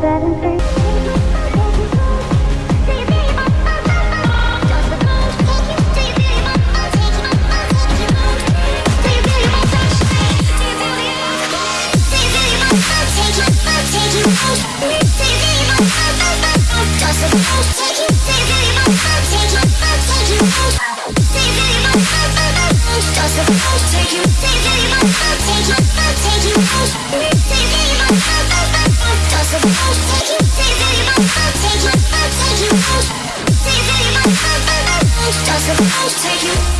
that I'll take you